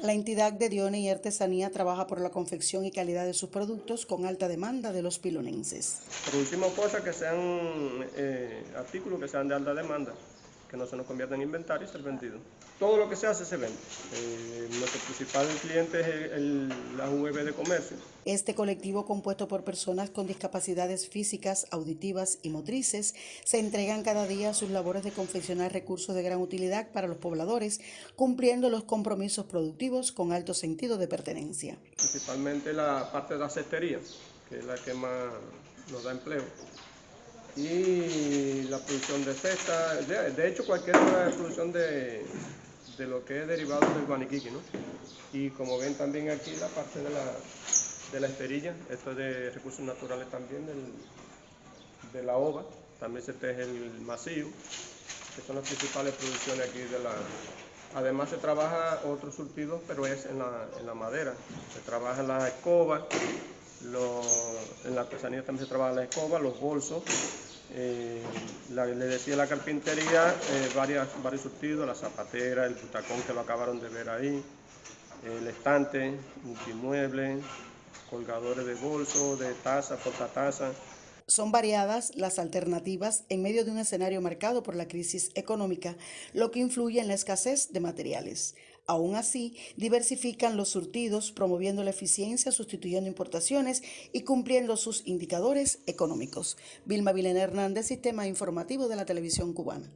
La entidad de Dione y Artesanía trabaja por la confección y calidad de sus productos con alta demanda de los pilonenses. Producimos cosas que sean eh, artículos que sean de alta demanda, que no se nos conviertan en inventario y ser vendido. Todo lo que se hace se vende. Eh, nuestro principal cliente es el, la UEB de comercio. Este colectivo compuesto por personas con discapacidades físicas, auditivas y motrices se entregan cada día a sus labores de confeccionar recursos de gran utilidad para los pobladores, cumpliendo los compromisos productivos con alto sentido de pertenencia. Principalmente la parte de la cestería, que es la que más nos da empleo y la producción de cesta, de, de hecho cualquier producción de, de lo que es derivado del guaniquiqui, ¿no? Y como ven también aquí la parte de la, de la esterilla, esto es de recursos naturales también, del, de la ova, también se teje el masillo, que son las principales producciones aquí de la... Además se trabaja otros surtidos, pero es en la, en la madera, se trabaja la escoba, lo, en la artesanía también se trabaja la escoba, los bolsos, eh, la, le decía la carpintería, eh, varias, varios surtidos, la zapatera, el butacón que lo acabaron de ver ahí, el estante, multimueble, colgadores de bolso, de taza, portataza. Son variadas las alternativas en medio de un escenario marcado por la crisis económica, lo que influye en la escasez de materiales. Aún así, diversifican los surtidos, promoviendo la eficiencia, sustituyendo importaciones y cumpliendo sus indicadores económicos. Vilma Vilena Hernández, Sistema Informativo de la Televisión Cubana.